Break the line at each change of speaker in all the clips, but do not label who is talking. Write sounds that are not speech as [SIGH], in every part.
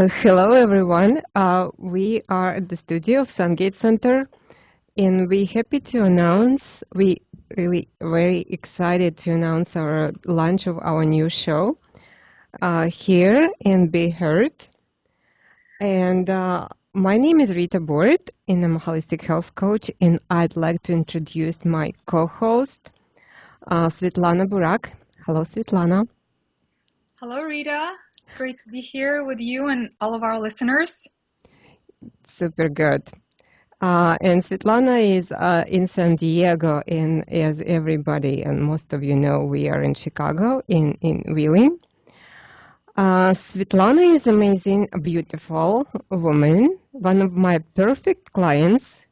Uh, hello, everyone. Uh, we are at the studio of Sungate Center, and we're happy to announce, we really very excited to announce our launch of our new show uh, here in Be Heard. And uh, my name is Rita Bort, and I'm a holistic health coach, and I'd like to introduce my co-host, uh, Svetlana Burak. Hello, Svetlana.
Hello, Rita. It's great to be here with you and all of our listeners.
Super good. Uh, and Svetlana is uh, in San Diego, and as everybody and most of you know, we are in Chicago, in, in Wheeling. Uh, Svetlana is amazing, beautiful woman, one of my perfect clients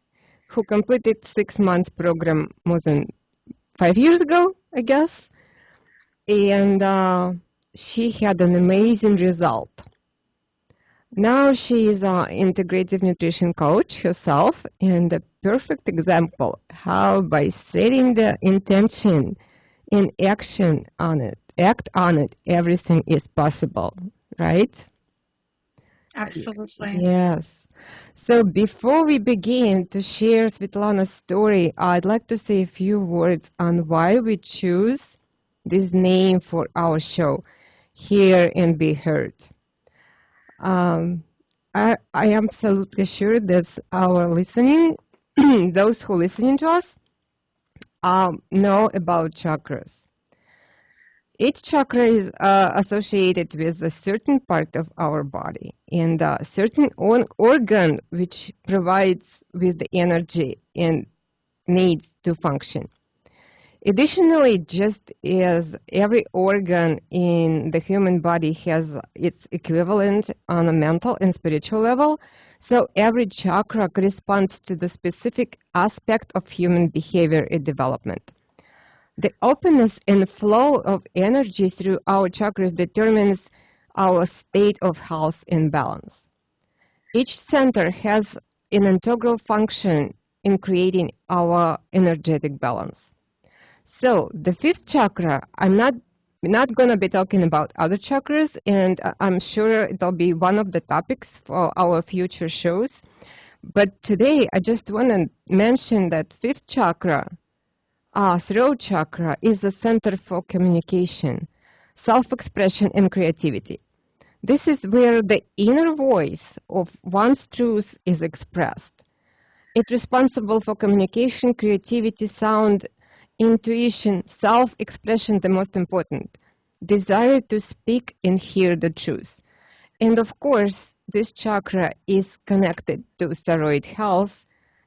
who completed six months program more than five years ago, I guess. And uh, she had an amazing result. Now she is an integrative nutrition coach herself and a perfect example how by setting the intention and action on it, act on it, everything is possible, right?
Absolutely.
Yes. So before we begin to share Svetlana's story, I'd like to say a few words on why we choose this name for our show hear and be heard. Um, I, I am absolutely sure that our listening, [CLEARS THROAT] those who listening to us, um, know about chakras. Each chakra is uh, associated with a certain part of our body and a certain organ which provides with the energy and needs to function. Additionally, just as every organ in the human body has its equivalent on a mental and spiritual level, so every chakra corresponds to the specific aspect of human behavior and development. The openness and flow of energy through our chakras determines our state of health and balance. Each center has an integral function in creating our energetic balance. So the fifth chakra, I'm not not going to be talking about other chakras, and I'm sure it'll be one of the topics for our future shows. But today, I just want to mention that fifth chakra, uh, throat chakra, is the center for communication, self-expression, and creativity. This is where the inner voice of one's truth is expressed. It's responsible for communication, creativity, sound, intuition, self-expression the most important, desire to speak and hear the truth. And of course, this chakra is connected to thyroid health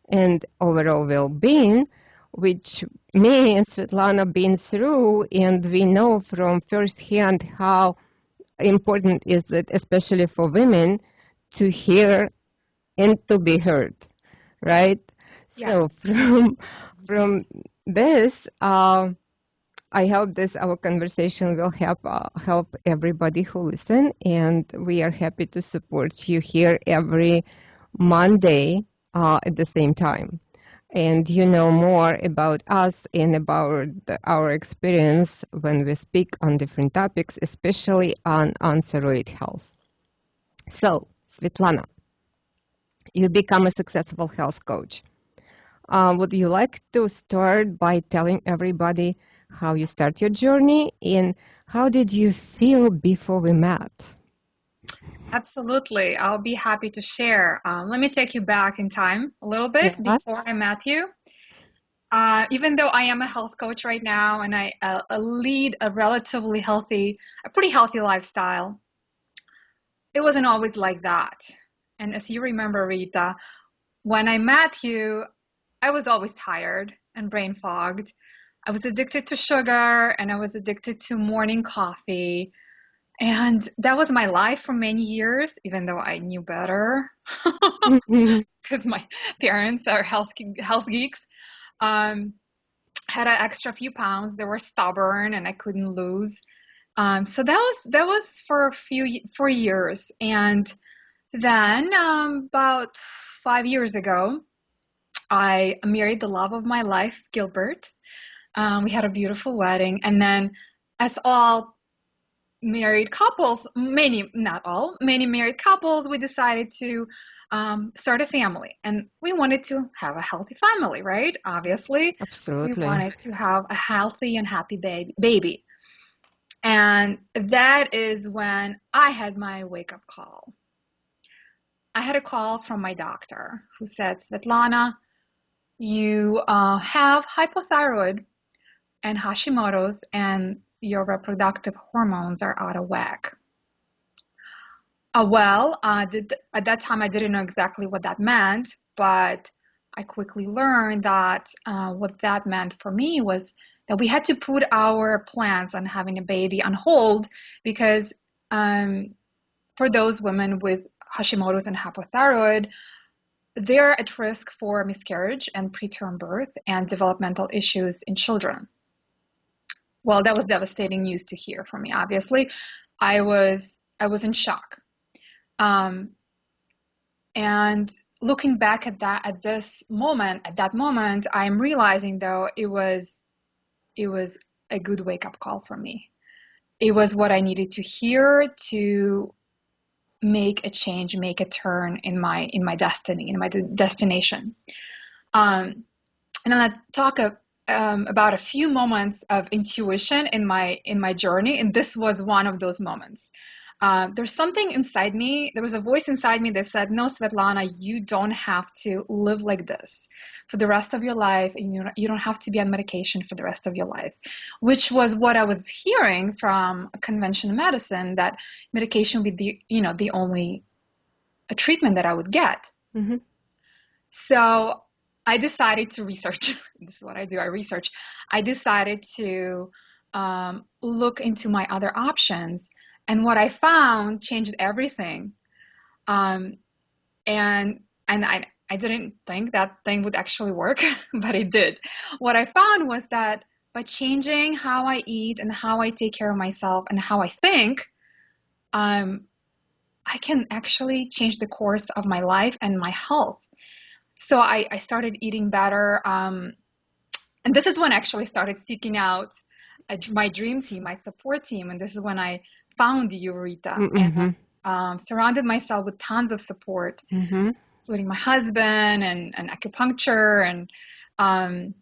and overall well-being, which me and Svetlana been through, and we know from firsthand how important is it, especially for women, to hear and to be heard, right? Yeah. So [LAUGHS] from from this, uh, I hope this our conversation will help uh, help everybody who listen, and we are happy to support you here every Monday uh, at the same time. And you know more about us and about the, our experience when we speak on different topics, especially on, thyroid health. So, Svetlana, you become a successful health coach. Uh, would you like to start by telling everybody how you start your journey and how did you feel before we met?
Absolutely. I'll be happy to share. Um, let me take you back in time a little bit yes. before I met you. Uh, even though I am a health coach right now and I uh, lead a relatively healthy, a pretty healthy lifestyle, it wasn't always like that. And as you remember, Rita, when I met you, I was always tired and brain fogged. I was addicted to sugar and I was addicted to morning coffee. And that was my life for many years, even though I knew better because mm-hmm. [LAUGHS] my parents are health, health geeks. Um, had an extra few pounds. They were stubborn and I couldn't lose. Um, so that was that was for a few for years, and then um, about five years ago, I married the love of my life, Gilbert. Um, we had a beautiful wedding. And then, as all married couples, many, not all, many married couples, we decided to um, start a family. And we wanted to have a healthy family, right? Obviously.
Absolutely.
We wanted to have a healthy and happy baby. baby. And that is when I had my wake up call. I had a call from my doctor who said, Svetlana, you uh, have hypothyroid and Hashimoto's, and your reproductive hormones are out of whack. Uh, well, uh, did, at that time I didn't know exactly what that meant, but I quickly learned that uh, what that meant for me was that we had to put our plans on having a baby on hold because um, for those women with Hashimoto's and hypothyroid, they're at risk for miscarriage and preterm birth and developmental issues in children. Well, that was devastating news to hear for me. Obviously, I was I was in shock. Um, and looking back at that at this moment, at that moment, I'm realizing though it was it was a good wake up call for me. It was what I needed to hear to make a change, make a turn in my in my destiny, in my de- destination. Um, and gonna talk a, um, about a few moments of intuition in my in my journey, and this was one of those moments. Uh, there's something inside me, there was a voice inside me that said, No, Svetlana, you don't have to live like this for the rest of your life. And you, you don't have to be on medication for the rest of your life, which was what I was hearing from conventional medicine that medication would be the, you know, the only treatment that I would get. Mm-hmm. So I decided to research. [LAUGHS] this is what I do. I research. I decided to um, look into my other options and what I found changed everything. Um, and and I I didn't think that thing would actually work, [LAUGHS] but it did. What I found was that by changing how I eat and how I take care of myself and how I think, um, I can actually change the course of my life and my health. So I, I started eating better. Um, and this is when I actually started seeking out a, my dream team, my support team. And this is when I found Eureka mm-hmm. and um, surrounded myself with tons of support, mm-hmm. including my husband and, and acupuncture. And um,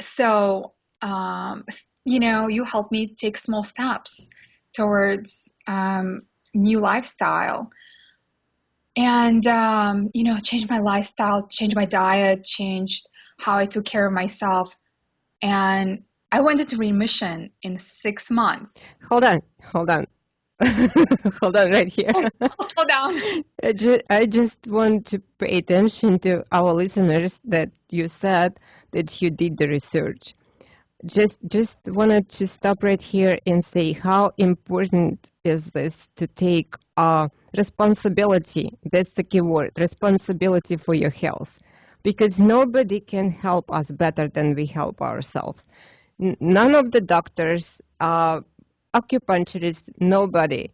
so, um, you know, you helped me take small steps towards um, new lifestyle. And, um, you know, change my lifestyle, change my diet, changed how I took care of myself. And I went into remission in six months.
Hold on, hold on. [LAUGHS] hold on right here.
Oh, slow down. [LAUGHS]
I just, I just want to pay attention to our listeners that you said that you did the research. Just just wanted to stop right here and say how important is this to take uh, responsibility. That's the key word, responsibility for your health. Because nobody can help us better than we help ourselves none of the doctors, uh, acupuncturists, nobody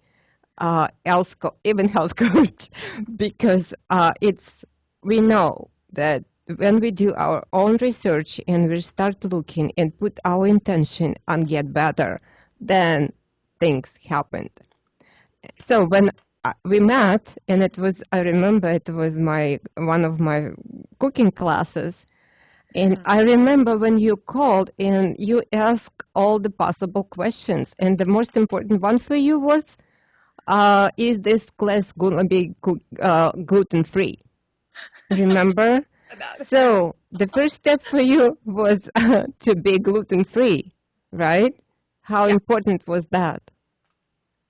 uh, else, even health [LAUGHS] coach, because uh, it's we know that when we do our own research and we start looking and put our intention and get better, then things happened. So when uh, we met, and it was I remember it was my one of my cooking classes, and I remember when you called and you asked all the possible questions. And the most important one for you was, uh, is this class going to be uh, gluten free? Remember? [LAUGHS] so the first step for you was uh, [LAUGHS] to be gluten free, right? How yeah. important was that?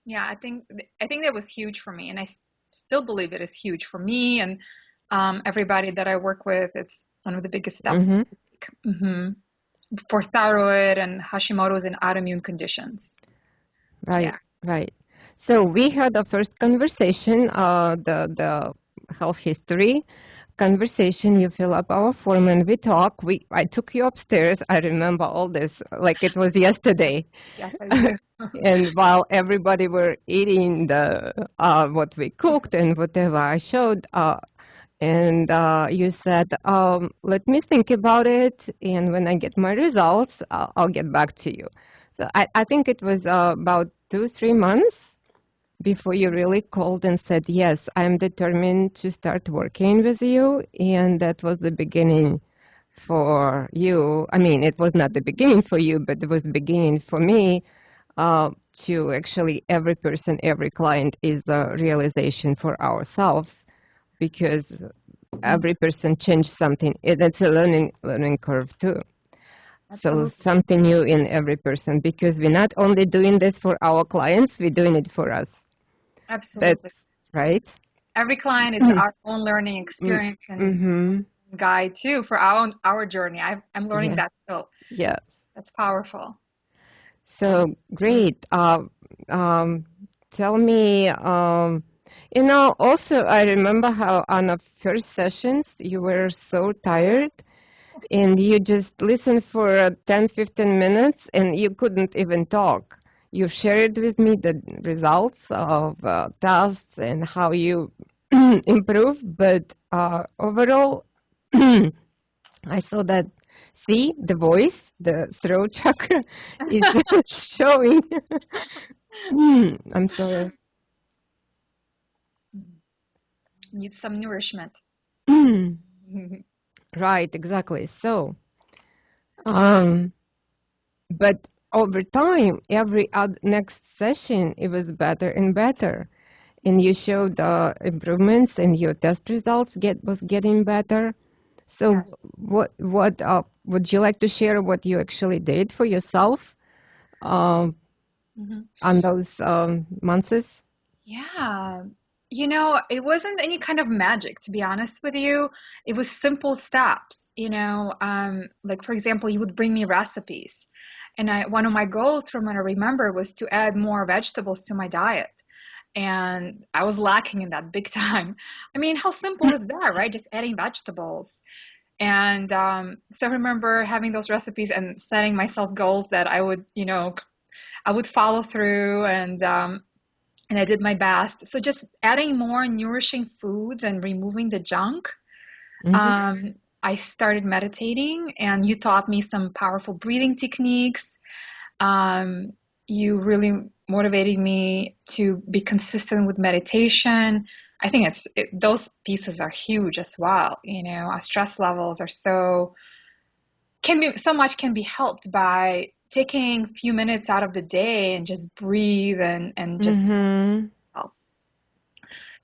Yeah, I think I think that was huge for me, and I still believe it is huge for me and um, everybody that I work with. It's one of the biggest steps mm-hmm. mm-hmm. for thyroid and Hashimoto's and autoimmune conditions.
Right, yeah. right. So we had a first conversation, uh, the the health history conversation. You fill up our form and we talk. We I took you upstairs. I remember all this like it was yesterday.
yes, I do. [LAUGHS]
and while everybody were eating the uh, what we cooked and whatever I showed, uh, and uh, you said, um, let me think about it, and when I get my results, I'll, I'll get back to you. So I, I think it was uh, about two, three months before you really called and said, yes, I'm determined to start working with you. And that was the beginning for you. I mean, it was not the beginning for you, but it was the beginning for me uh, to actually every person, every client is a realization for ourselves because every person changed something. It's a learning learning curve too. Absolutely. So something new in every person because we're not only doing this for our clients, we're doing it for us.
Absolutely.
That's right.
Every client is mm-hmm. our own learning experience and mm-hmm. guide too for our our journey. i am learning yeah. that still.
Yes.
That's powerful.
So great. Uh, um, tell me, um, you know, also I remember how on the first sessions you were so tired and you just listened for 10, 15 minutes and you couldn't even talk. You shared with me the results of uh, tests and how you [CLEARS THROAT] improve, but uh, overall, [CLEARS THROAT] I saw that See, the voice, the throat [LAUGHS] chakra is [LAUGHS] showing. [CLEARS THROAT] I'm sorry.
Need some nourishment. [CLEARS THROAT]
right, exactly. So, um, but over time, every next session, it was better and better. And you showed the improvements and your test results get was getting better. So yeah. what what uh, would you like to share what you actually did for yourself um, mm-hmm. on those um, months?
Yeah. You know, it wasn't any kind of magic, to be honest with you. It was simple steps. You know, um, like for example, you would bring me recipes, and I, one of my goals, from what I remember, was to add more vegetables to my diet and I was lacking in that big [LAUGHS] time. I mean, how simple is that, right? Just adding vegetables. And um, so I remember having those recipes and setting myself goals that I would, you know, I would follow through and um, and I did my best. So just adding more nourishing foods and removing the junk. Mm-hmm. Um, I started meditating, and you taught me some powerful breathing techniques. Um, you really motivated me to be consistent with meditation. I think it's it, those pieces are huge as well. You know, our stress levels are so can be so much can be helped by taking a few minutes out of the day and just breathe and and just mm-hmm.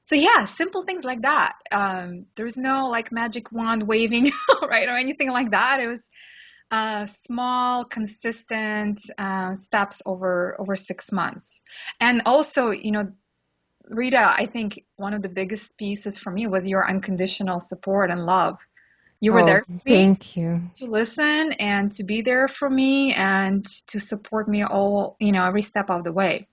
so yeah simple things like that um, there's no like magic wand waving [LAUGHS] right or anything like that it was uh, small, consistent uh, steps over over six months. And also, you know, Rita, I think one of the biggest pieces for me was your unconditional support and love. You were
oh,
there
thank you.
to listen and to be there for me and to support me all, you know, every step of the way.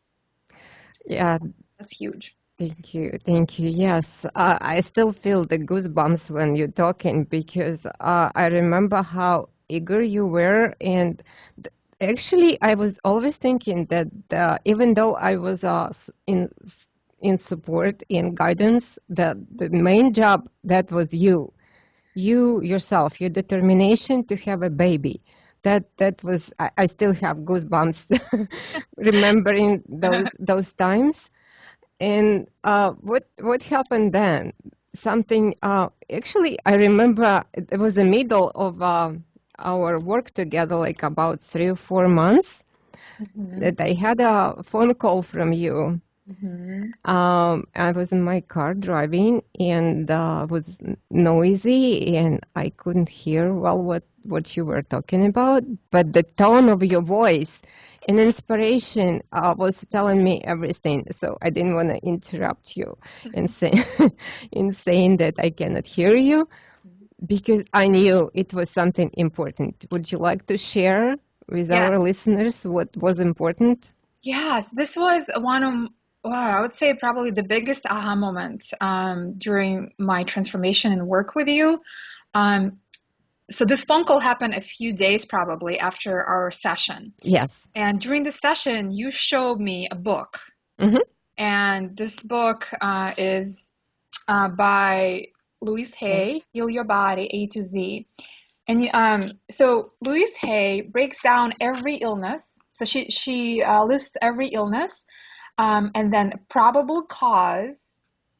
Yeah,
that's huge.
Thank you, thank you. Yes, uh, I still feel the goosebumps when you're talking because uh, I remember how eager you were and th- actually i was always thinking that uh, even though i was uh, in in support in guidance that the main job that was you you yourself your determination to have a baby that that was i, I still have goosebumps [LAUGHS] remembering those [LAUGHS] those times and uh, what what happened then something uh, actually i remember it was the middle of uh, our work together like about three or four months mm-hmm. that I had a phone call from you. Mm-hmm. Um, I was in my car driving and uh, was noisy and I couldn't hear well what, what you were talking about, but the tone of your voice and inspiration uh, was telling me everything. So I didn't want to interrupt you in, say, [LAUGHS] in saying that I cannot hear you because I knew it was something important. Would you like to share with yeah. our listeners what was important?
Yes, this was one of well, I would say probably the biggest aha moment um, during my transformation and work with you. Um, so this phone call happened a few days probably after our session.
Yes.
And during the session, you showed me a book. Mm-hmm. And this book uh, is uh, by Louise Hay, Heal Your Body A to Z. And um, so Louise Hay breaks down every illness. So she she uh, lists every illness Um, and then probable cause,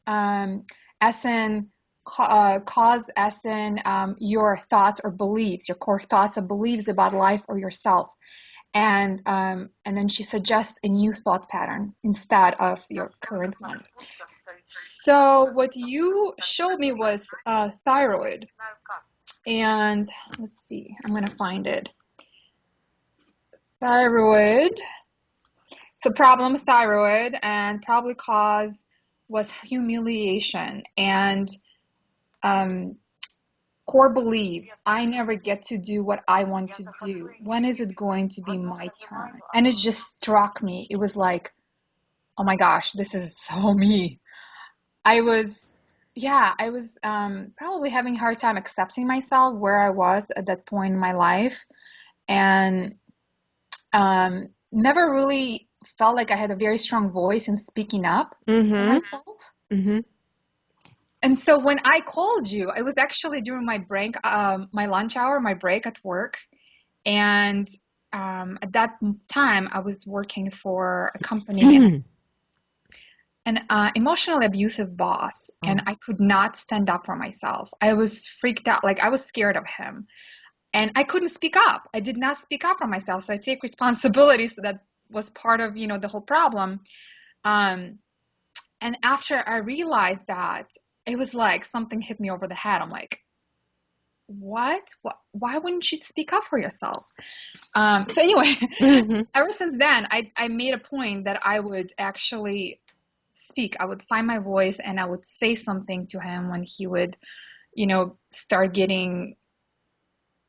um, uh, cause as um, your thoughts or beliefs, your core thoughts and beliefs about life or yourself. And um, and then she suggests a new thought pattern instead of your current one. So what you showed me was uh, thyroid, and let's see, I'm gonna find it. Thyroid. So problem with thyroid and probably cause was humiliation and um, core belief I never get to do what I want to do. When is it going to be my turn? And it just struck me. It was like, oh my gosh, this is [LAUGHS] so me. I was, yeah, I was um, probably having a hard time accepting myself where I was at that point in my life. And um, never really felt like I had a very strong voice in speaking up
mm-hmm.
for myself.
Mm-hmm
and so when I called you, it was actually during my break, um, my lunch hour, my break at work. And um, at that time, I was working for a company, an uh, emotionally abusive boss, oh. and I could not stand up for myself. I was freaked out, like I was scared of him. And I couldn't speak up. I did not speak up for myself. So I take responsibility. [LAUGHS] So that was part of, you know, the whole problem. Um, and after I realized that, it was like something hit me over the head. I'm like, what? what? Why wouldn't you speak up for yourself? Um, so anyway, [LAUGHS] mm-hmm. ever since then, I, I made a point that I would actually speak. I would find my voice and I would say something to him when he would, you know, start getting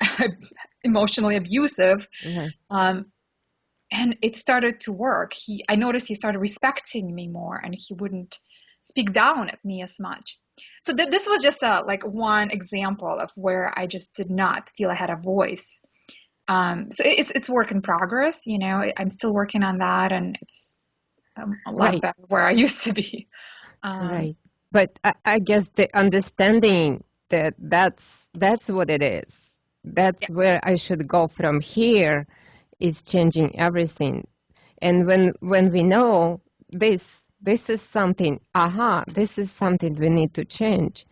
[LAUGHS] emotionally abusive. Mm-hmm. Um, and it started to work. He, I noticed he started respecting me more, and he wouldn't speak down at me as much. So th- this was just a, like one example of where I just did not feel I had a voice. Um, so it's it's work in progress. You know, I'm still working on that, and it's um, a lot right. better where I used to be. [LAUGHS]
Um, right, but I, I, guess the understanding that that's that's what it is. That's yeah. where I should go from here is changing everything. And when when we know this this is something, aha, this is something we need to change.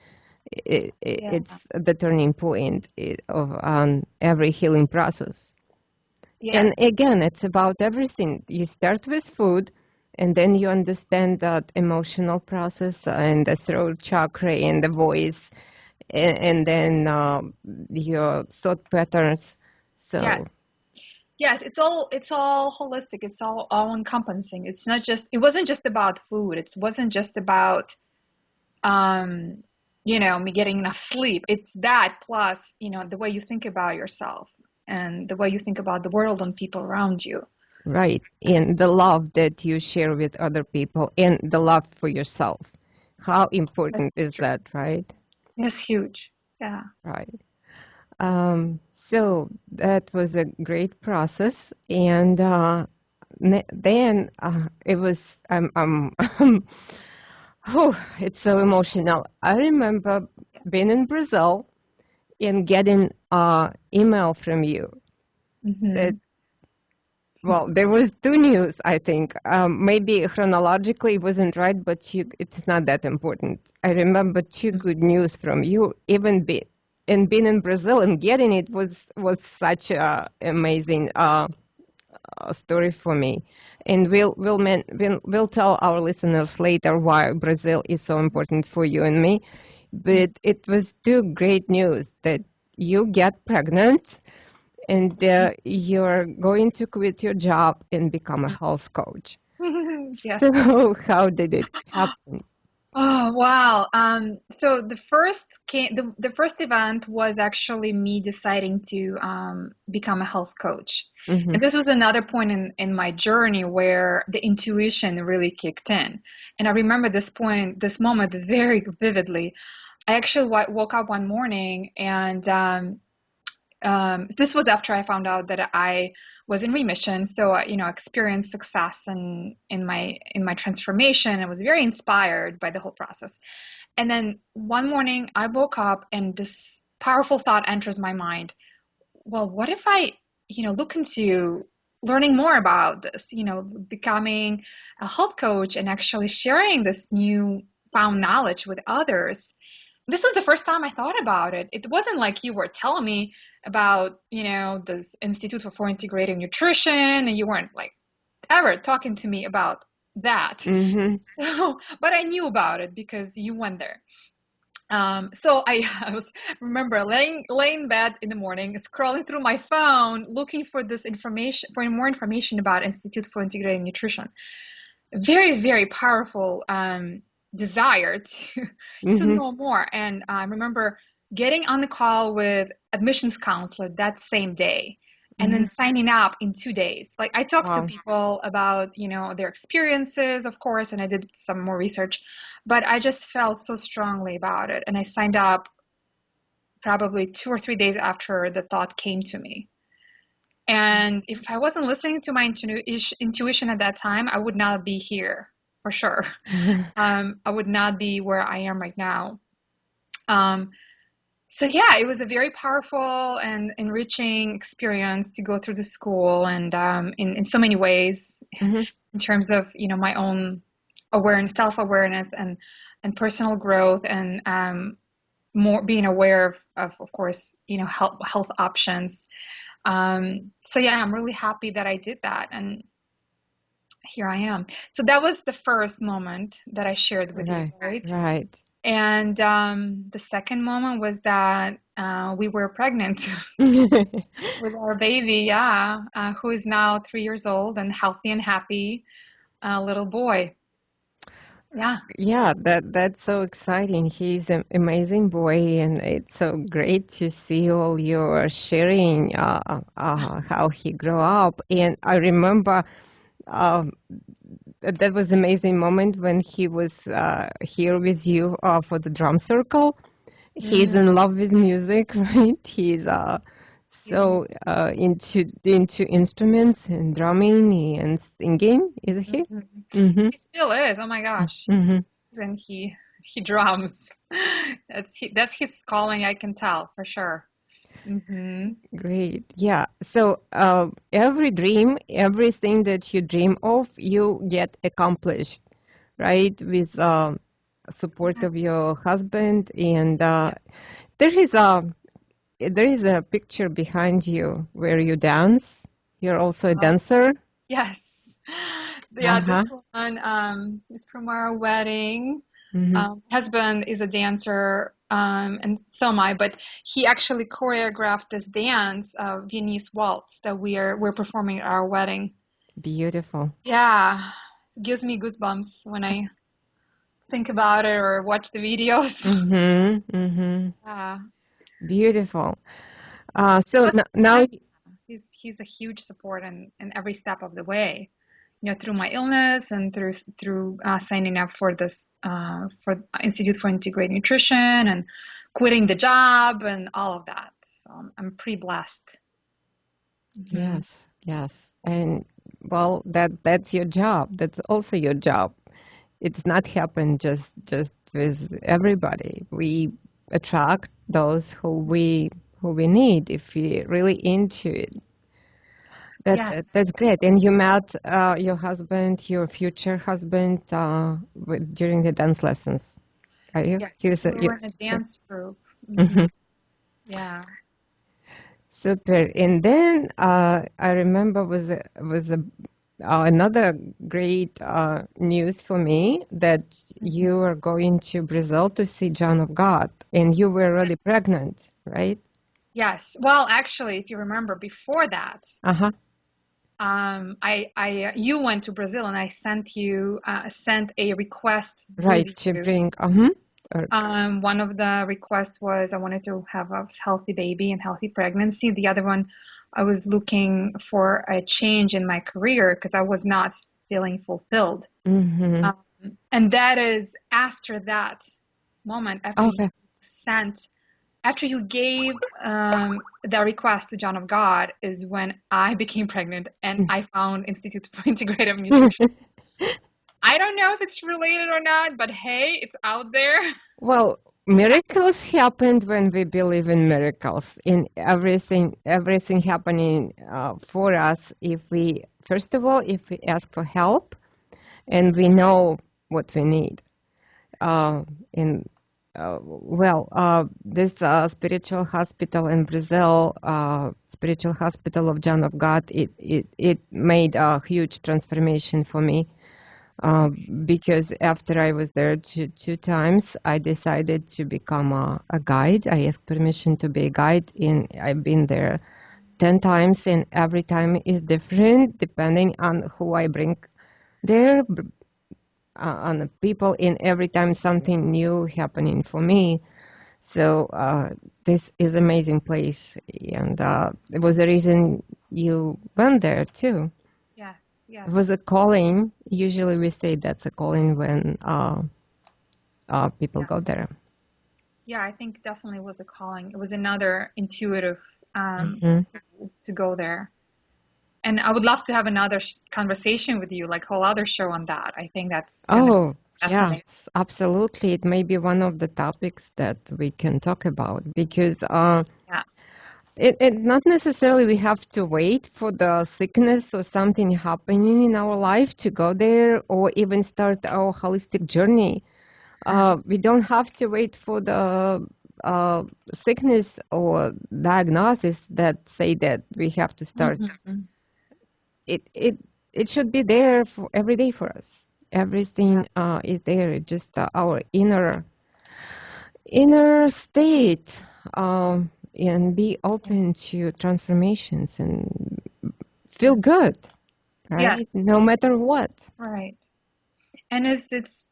It, it, yeah. It's the turning point of um, every healing process. Yes. And again, it's about everything. You start with food, and then you understand that emotional process and the throat chakra and the voice, and, and then uh, your thought patterns. So
yes. Yes, it's all it's all holistic. It's all all encompassing. It's not just it wasn't just about food. It wasn't just about um you know me getting enough sleep. It's that plus you know the way you think about yourself and the way you think about the world and people around you.
Right, and the love that you share with other people and the love for yourself. How important That's is true. that, right?
It's huge. Yeah.
Right. Um, so that was a great process, and uh, then uh, it was um, um oh, it's so emotional. I remember being in Brazil and getting an email from you. Mm-hmm. That, well, there was two news. I think um, maybe chronologically it wasn't right, but you, it's not that important. I remember two mm-hmm. good news from you, even be, and being in Brazil and getting it was was such a amazing uh, uh, story for me. And we'll we'll, man, we'll we'll tell our listeners later why Brazil is so important for you and me. But it was two great news that you get pregnant and uh, you're going to quit your job and become a health coach. [LAUGHS]
yes.
So [LAUGHS] how did it happen?
Oh wow! Um, so the first came, the the first event was actually me deciding to um, become a health coach, mm-hmm. and this was another point in in my journey where the intuition really kicked in. And I remember this point, this moment very vividly. I actually w- woke up one morning and um, um, this was after I found out that I was in remission. So I, you know, experienced success in in my in my transformation. I was very inspired by the whole process. And then one morning I woke up and this powerful thought enters my mind. Well, what if I, you know, look into learning more about this, you know, becoming a health coach and actually sharing this new found knowledge with others. This was the first time I thought about it. It wasn't like you were telling me about, you know, this Institute for Integrative Nutrition and you weren't like ever talking to me about that.
Mm-hmm. [LAUGHS]
So, but I knew about it because you went there. Um, so I, [LAUGHS] I was remember laying laying in bed in the morning, scrolling through my phone, looking for this information for more information about Institute for Integrative Nutrition. Very very powerful um, desire to [LAUGHS] mm-hmm. to know more. And I remember getting on the call with admissions counselor that same day and then mm-hmm. signing up in two days. Like I talked wow. to people about, you know, their experiences, of course, and I did some more research, but I just felt so strongly about it. And I signed up probably two or three days after the thought came to me. And if I wasn't listening to my intuition at that time, I would not be here for sure. [LAUGHS] Um, I would not be where I am right now. Um, so yeah, it was a very powerful and enriching experience to go through the school and um, in, in so many ways mm-hmm. in terms of, you know, my own awareness, self-awareness and, and personal growth and um, more being aware of, of, of course, you know, health, health options. Um, so yeah, I'm really happy that I did that. And here I am. So that was the first moment that I shared with
right,
you, right?
Right.
And um, the second moment was that uh, we were pregnant [LAUGHS] with our baby, yeah, uh, who is now three years old and healthy and happy, uh, little boy. Yeah.
Yeah, that that's so exciting. He's an amazing boy, and it's so great to see all your sharing uh, uh, how he grew up. And I remember um, that was an amazing moment when he was uh, here with you uh, for the drum circle. He's in love with music, [LAUGHS] right? He's uh, so uh, into into instruments and drumming and singing. Is he?
Mm-hmm. Mm-hmm. He still is. Oh my gosh! Mm-hmm. And he he drums. [LAUGHS] That's he, that's his calling. I can tell for sure.
Mm-hmm. Great. Yeah. So uh, every dream, everything that you dream of, you get accomplished, right? With uh, support of your husband, and uh, there is a there is a picture behind you where you dance. You're also a uh, dancer.
Yes. [LAUGHS] Yeah. Uh-huh. This one um, is from our wedding. Mm-hmm. Um, husband is a dancer um, and so am I. But he actually choreographed this dance, uh, Viennese waltz, that we are we're performing at our wedding.
Beautiful.
Yeah, gives me goosebumps when I think about it or watch the videos.
Mm-hmm. Mm-hmm. Yeah. Beautiful. Uh, so now
he's he's a huge support in, in every step of the way you know, through my illness and through through uh, signing up for this uh, for Institute for Integrative Nutrition and quitting the job and all of that. So I'm, pretty blessed.
Mm-hmm. Yes, yes, and well, that that's your job. That's also your job. It's not happen just just with everybody. We attract those who we who we need if we're really into it. That, yes. That's great. And you met uh, your husband, your future husband, uh, with, during the dance lessons,
Are you? Yes, he was we were in a dance group. Mm-hmm. mm-hmm. Yeah.
Super. And then uh, I remember was a, was a, uh, another great uh, news for me that mm-hmm. you are going to Brazil to see John of God, and you were already pregnant, right?
Yes. Well, actually, if you remember, before that,
uh-huh
um, I, I, you went to Brazil and I sent you, uh, sent a request.
Right to bring. Uh-huh.
Um, one of the requests was I wanted to have a healthy baby and healthy pregnancy. The other one, I was looking for a change in my career because I was not feeling fulfilled.
Mm-hmm. Um,
and that is after that moment, after okay. you sent after you gave um, the request to John of God is when I became pregnant and hmm. I found Institute for [LAUGHS] Integrative Nutrition. [LAUGHS] I don't know if it's related or not, but hey, it's out there. [LAUGHS]
Well, miracles happened when we believe in miracles in everything everything happening uh, for us if we first of all if we ask for help and we know what we need uh, in uh, well uh, this uh, spiritual hospital in brazil uh, spiritual hospital of john of god it, it, it made a huge transformation for me uh, because after I was there two, two times, I decided to become a, a, guide. I asked permission to be a guide, and I've been there 10 times, and every time is different depending on who I bring there, uh, on the people, in every time something new happening for me. So uh, this is amazing place, and uh, it was the reason you went there too. Yes.
Yeah.
It was a calling. Usually we say that's a calling when uh, uh, people
Yeah.
go there.
Yeah, I think definitely was a calling. It was another intuitive um,
Mhm.
to go there. And I would love to have another sh conversation with you, like whole other show on that. I think that's
Oh, yes, absolutely. It may be one of the topics that we can talk about because uh,
Yeah.
it, it not necessarily we have to wait for the sickness or something happening in our life to go there or even start our holistic journey. Uh, we don't have to wait for the uh, sickness or diagnosis that say that we have to start.
Mhm.
It it it should be there for every day for us. Everything uh, is there. It's just uh, our inner inner state, um, and be open to transformations and feel good,
Yes.
right? No matter what.
Right. And it's it's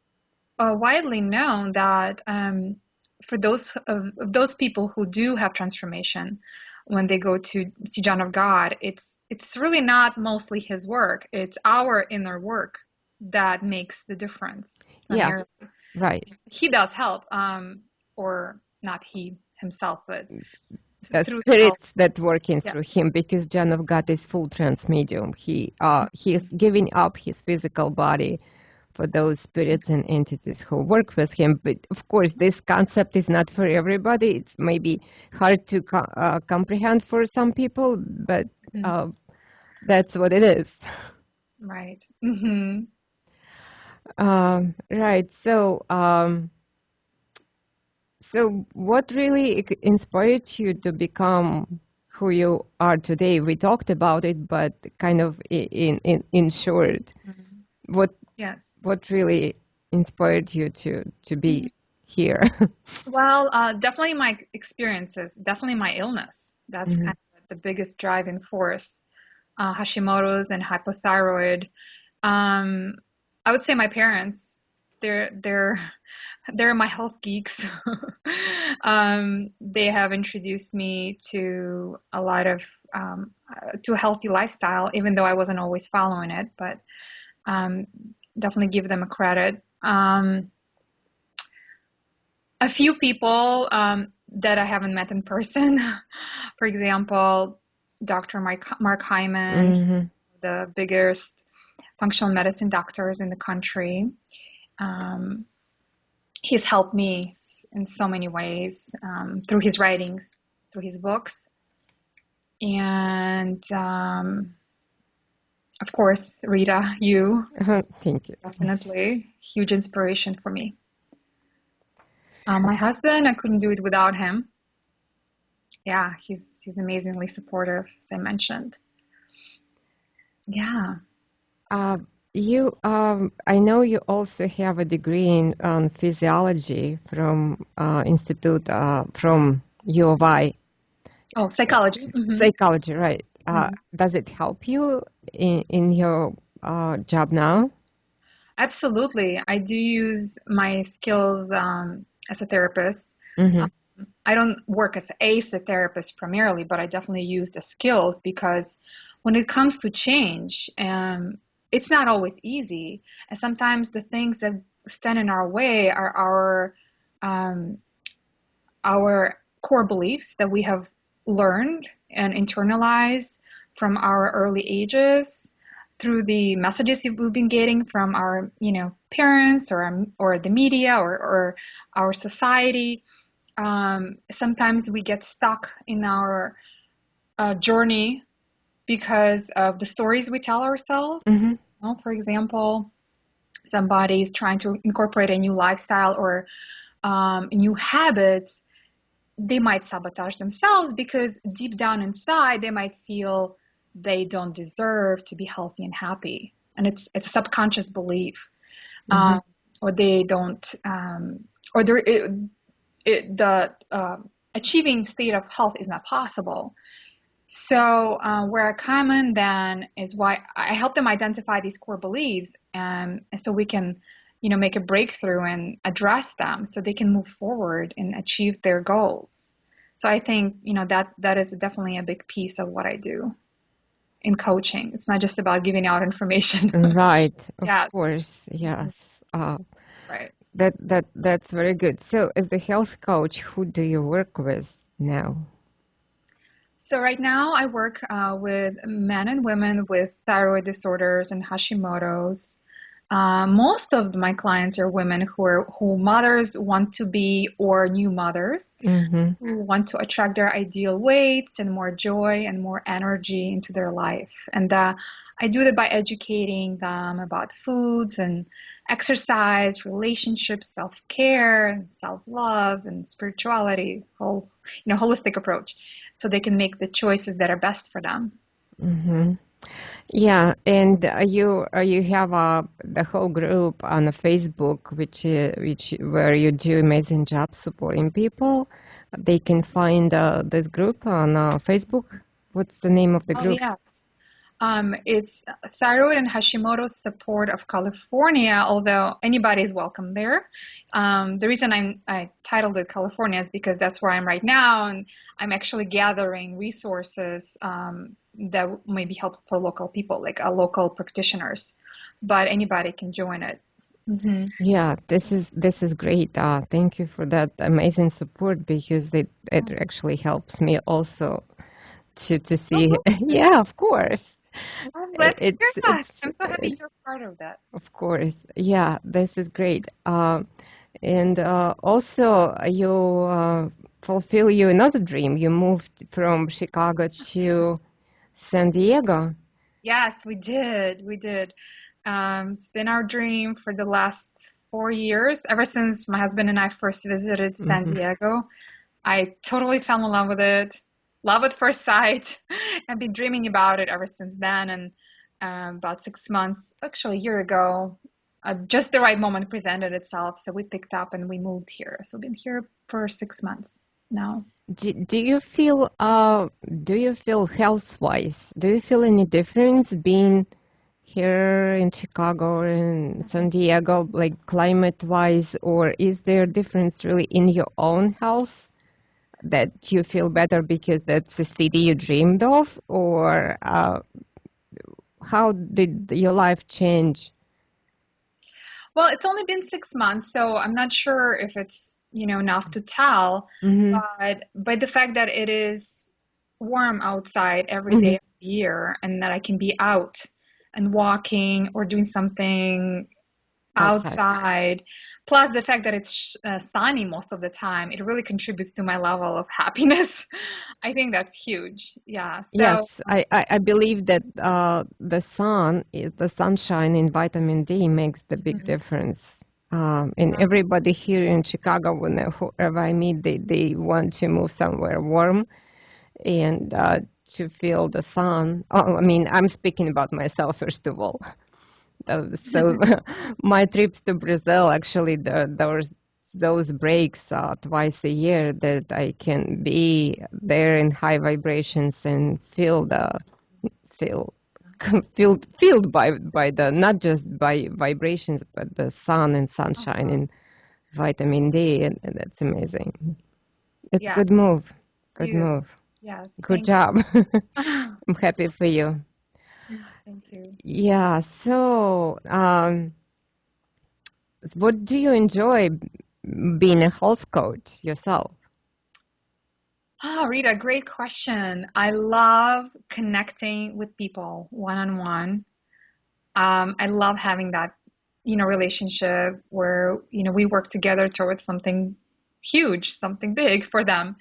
uh, widely known that um, for those of, of those people who do have transformation, when they go to see John of God, it's it's really not mostly his work. It's our inner work that makes the difference.
Yeah. Right.
He does help, um, or not he himself, but
the
through the help.
spirits that working
Yeah.
through him because John of God is full trance medium. He uh he is giving up his physical body for those spirits and entities who work with him. But of course, this concept is not for everybody. It's maybe hard to co- uh, comprehend for some people, but
Mhm.
uh, that's what it is.
Right. hmm
Um, right. So, um, so what really inspired you to become who you are today? We talked about it, but kind of in in in short, what
Yes.
What really inspired you to to be here? [LAUGHS]
Well, uh, definitely my experiences, definitely my illness. That's
Mhm.
kind of the biggest driving force. Uh, Hashimoto's and hypothyroid. Um, I would say my parents. They're they're [LAUGHS] they're my health geeks. [LAUGHS] um, they have introduced me to a lot of um, uh, to a healthy lifestyle, even though I wasn't always following it. But um, definitely give them a credit. Um, a few people um, that I haven't met in person. [LAUGHS] For example, Dr. Mark, Mark Hyman,
Mhm.
the biggest functional medicine doctors in the country. Um, he's helped me in so many ways um, through his writings, through his books, and um, of course, Rita, you
Thank you.
definitely huge inspiration for me. Uh, my husband, I couldn't do it without him. Yeah, he's he's amazingly supportive, as I mentioned. Yeah.
Uh, you, um, I know you also have a degree in um, physiology from uh, Institute uh, from U of I.
Oh, psychology. Mhm.
Psychology, right? Uh,
Mhm.
does it help you in in your uh, job now?
Absolutely. I do use my skills um, as a therapist.
hmm
I don't work as a therapist primarily, but I definitely use the skills because when it comes to change, um, it's not always easy. And sometimes the things that stand in our way are our um, our core beliefs that we have learned and internalized from our early ages through the messages we've been getting from our, you know, parents or or the media or, or our society. Um, sometimes we get stuck in our uh, journey because of the stories we tell ourselves.
Mm-hmm.
You know, for example, somebody is trying to incorporate a new lifestyle or um, new habits, they might sabotage themselves because deep down inside they might feel they don't deserve to be healthy and happy, and it's it's a subconscious belief, mm-hmm. um, or they don't, um, or it, it, the uh, achieving state of health is not possible. So uh, where I come in then is why I help them identify these core beliefs, and so we can, you know, make a breakthrough and address them, so they can move forward and achieve their goals. So I think you know that that is definitely a big piece of what I do in coaching. It's not just about giving out information. [LAUGHS]
right. Of yeah. course. Yes. Uh,
right.
That that that's very good. So, as a health coach, who do you work with now?
So right now, I work uh, with men and women with thyroid disorders and Hashimoto's. Uh, most of my clients are women who are who mothers want to be or new mothers
mm-hmm.
who want to attract their ideal weights and more joy and more energy into their life. And uh, I do that by educating them about foods and exercise, relationships, self-care, self-love, and spirituality, whole you know holistic approach, so they can make the choices that are best for them.
Mm-hmm. Yeah, and you you have a the whole group on Facebook, which uh, which where you do amazing job supporting people. They can find uh, this group on uh, Facebook. What's the name of the
oh,
group?
Oh, yes. Um, it's Thyroid and Hashimoto's Support of California, although anybody is welcome there. Um, the reason I'm, I titled it California is because that's where I'm right now, and I'm actually gathering resources um, that may be helpful for local people, like uh, local practitioners. But anybody can join it.
Mm-hmm. Yeah, this is this is great. Uh, thank you for that amazing support because it it actually helps me also to to see. Oh, [LAUGHS] yeah, of course.
Oh, let's it's, hear that. I'm so happy you're part of that.
Of course. Yeah, this is great. Uh, and uh, also, you uh, fulfill your another dream. You moved from Chicago to San Diego.
Yes, we did. We did. Um, it's been our dream for the last four years, ever since my husband and I first visited San mm-hmm. Diego. I totally fell in love with it love at first sight. [LAUGHS] I've been dreaming about it ever since then. And uh, about six months, actually a year ago, uh, just the right moment presented itself. So we picked up and we moved here. So we've been here for six months now.
Do, do you feel uh do you feel health wise? Do you feel any difference being here in Chicago or in San Diego, like climate wise, or is there difference really in your own health? that you feel better because that's the city you dreamed of, or uh, how did your life change?
Well, it's only been six months, so I'm not sure if it's you know enough to tell.
Mm-hmm.
But by the fact that it is warm outside every mm-hmm. day of the year, and that I can be out and walking or doing something outside. outside. Plus the fact that it's uh, sunny most of the time, it really contributes to my level of [LAUGHS] happiness. I think that's huge. Yeah. So,
yes, I, I, believe that uh, the sun, the sunshine and vitamin D makes the big mm-hmm. difference. Um, and everybody here in Chicago, whoever I meet, they, they want to move somewhere warm and uh, to feel the sun. Oh, I mean, I'm speaking about myself first of all. [LAUGHS] so [LAUGHS] [LAUGHS] my trips to Brazil actually there there's those breaks uh, twice a year that I can be there in high vibrations and feel the feel [LAUGHS] filled filled by by the not just by vibrations but the sun and sunshine uh-huh. and vitamin D and, and that's amazing. It's yeah. good move. Good you. move.
Yes.
Good job. [LAUGHS] [LAUGHS] I'm happy for you.
Thank you.
Yeah. So, um, what do you enjoy being a health coach yourself?
Oh, Rita, great question. I love connecting with people one on one. Um, I love having that, you know, relationship where, you know, we work together towards something huge, something big for them.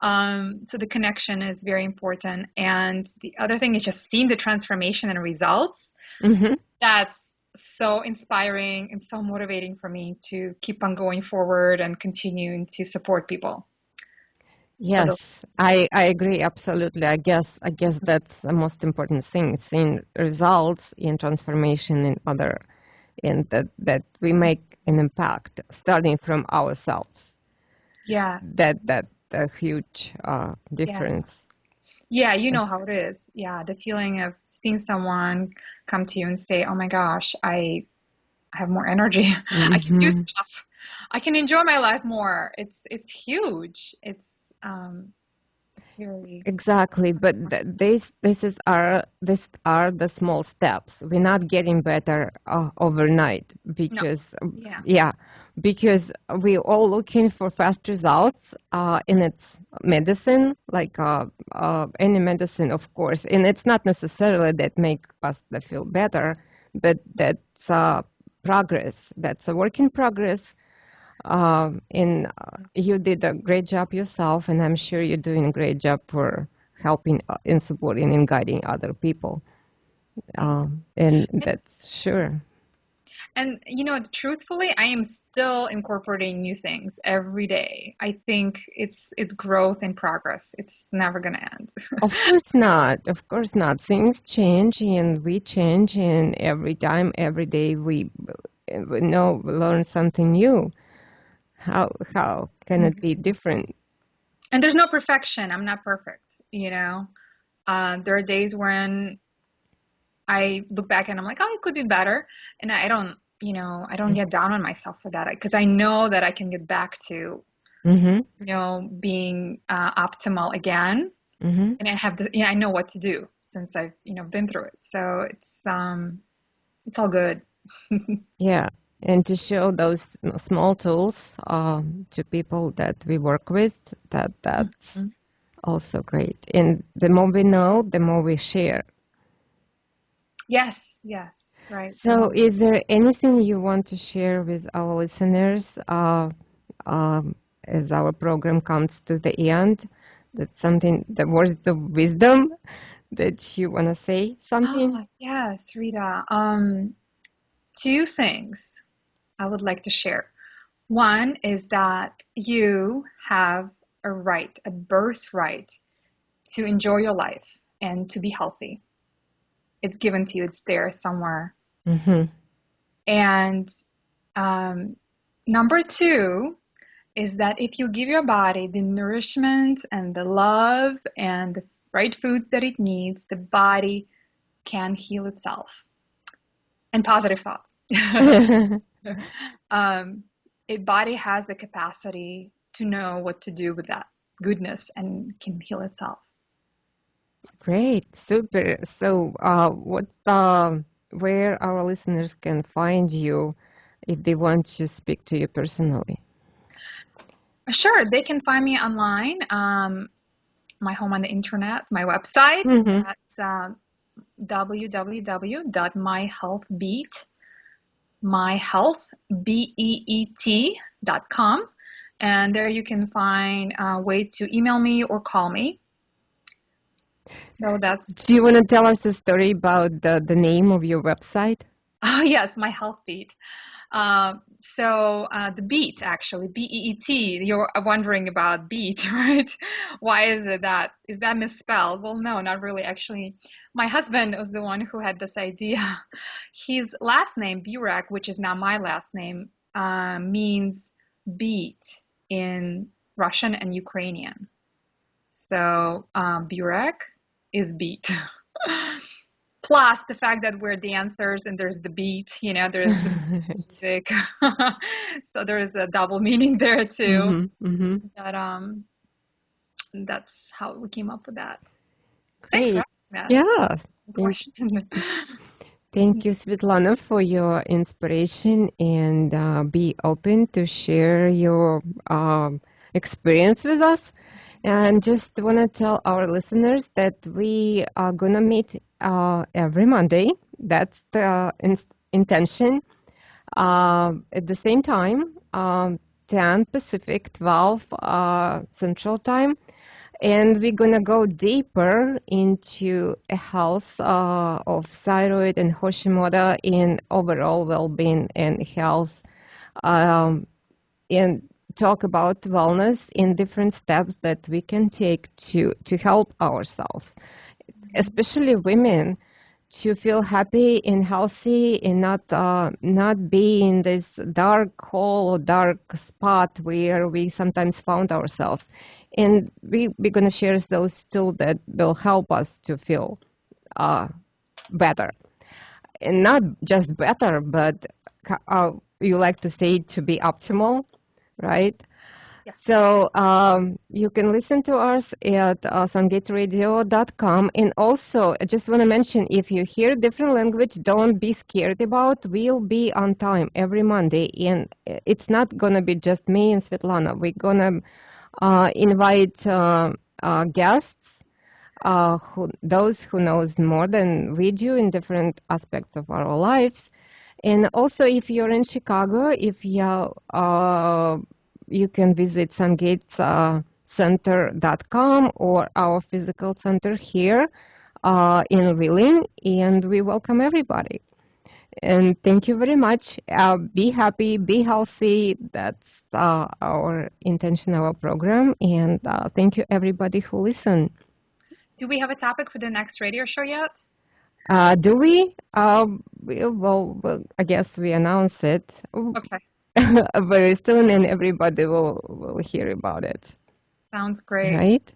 Um, so the connection is very important. And the other thing is just seeing the transformation and results. Mm-hmm. That's so inspiring and so motivating for me to keep on going forward and continuing to support people.
Yes, I, I agree absolutely. I guess I guess that's the most important thing, seeing results in transformation in other and that that we make an impact starting from ourselves.
Yeah.
That that a huge uh, difference.
Yeah. yeah, you know how it is. Yeah, the feeling of seeing someone come to you and say, "Oh my gosh, I have more energy. Mm-hmm. [LAUGHS] I can do mm-hmm. stuff. I can enjoy my life more." It's it's huge. It's um,
exactly but th- this this is our this are the small steps. We're not getting better uh, overnight because
no. yeah.
yeah because we're all looking for fast results uh, in its medicine like uh, uh, any medicine of course. And it's not necessarily that make us feel better but that's uh, progress. That's a work in progress um, and uh, you did a great job yourself, and I'm sure you're doing a great job for helping uh, and supporting and guiding other people. Um, and that's sure.
And you know, truthfully, I am still incorporating new things every day. I think it's it's growth and progress. It's never going to end. [LAUGHS]
of course not. Of course not. Things change and we change and every time every day we, we know learn something new how how can it be different?
And there's no perfection. I'm not perfect you know? Uh, there are days when i look back and i'm like oh it could be better. And i don't you know i don't get down on myself for that because i know that i can get back to mm-hmm. you know being uh, optimal again. Mm-hmm. and i have the yeah i know what to do since i've you know been through it. So it's um it's all good. [LAUGHS]
Yeah and to show those small tools um, to people that we work with that that's mm-hmm. also great. And the more we know the more we share.
Yes yes right.
So is there anything you want to share with our listeners uh, um, as our program comes to the end? That's something the words of wisdom that you want to say something?
Oh, yes rita. Um, two things I would like to share. One is that you have a right, a birthright to enjoy your life and to be healthy. It's given to you, it's there somewhere. Mm-hmm. And um, number two is that if you give your body the nourishment and the love and the right foods that it needs, the body can heal itself. And positive thoughts. [LAUGHS] [LAUGHS] [LAUGHS] um, a body has the capacity to know what to do with that goodness and can heal itself.
Great, super. So, uh, what, uh, where our listeners can find you if they want to speak to you personally?
Sure, they can find me online. Um, my home on the internet, my website. Mm-hmm. That's uh, www.myhealthbeet.com myhealthbeet.com. And there you can find a way to email me or call me. So that's.
Do you want to tell us a story about the, the name of your website?
Oh, [LAUGHS] yes, My Health Beet. Uh, so uh, the beet, actually, B-E-E-T. You're wondering about beet, [LAUGHS] right? Why is it that? Is that misspelled? Well, no, not really. Actually, my husband was the one who had this idea. [LAUGHS] His last name, Burek, which is now my last name, uh, means beet in Russian and Ukrainian. So um, Burek is beet. [LAUGHS] plus the fact that we're dancers and there's the beat you know there's the [LAUGHS] music. [LAUGHS] So there's a double meaning there too. Mm-hmm, mm-hmm. that um that's how we came up with that.
Great.
Thanks
yeah. Question. [LAUGHS] Thank you, Svetlana, for your inspiration and uh, be open to share your um, experience with us. And just want to tell our listeners that we are going to meet uh, every Monday. That's the in intention. Uh, at the same time, um, 10 Pacific, 12 uh, Central Time. And we're going to go deeper into a health uh, of thyroid and Hashimoto in overall well-being and health. Um, and talk about wellness in different steps that we can take to, to help ourselves, especially women to feel happy and healthy and not uh, not be in this dark hole or dark spot where we sometimes found ourselves. And we, we're going to share those tools that will help us to feel uh, better. And not just better, but uh, you like to say to be optimal, right? So um, you can listen to us at uh, sungatesradio.com. And also, I just want to mention, if you hear different language, don't be scared about. We'll be on time every Monday, and it's not gonna be just me and Svetlana. We're gonna uh, invite uh, uh guests, uh, who those who knows more than we do in different aspects of our lives. And also, if you're in Chicago, if you uh, you can visit sungatescenter.com uh, or our physical center here uh, in Wheeling, and we welcome everybody. And thank you very much. Uh, be happy, be healthy. That's uh, our intention, our program. And uh, thank you, everybody who listened.
Do we have a topic for the next radio show yet?
Uh, do we? Um, well, well, I guess we announce it.
Okay. [LAUGHS]
very soon and everybody will, will hear about it.
Sounds great.
Right?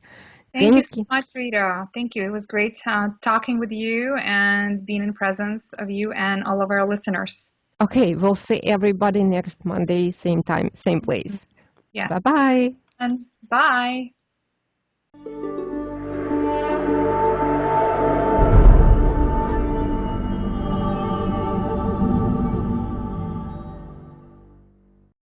Thank, Thank you so much, Rita. Thank you. It was great uh, talking with you and being in presence of you and all of our listeners.
Okay, we'll see everybody next Monday, same time, same place.
Yes.
Bye-bye.
And bye.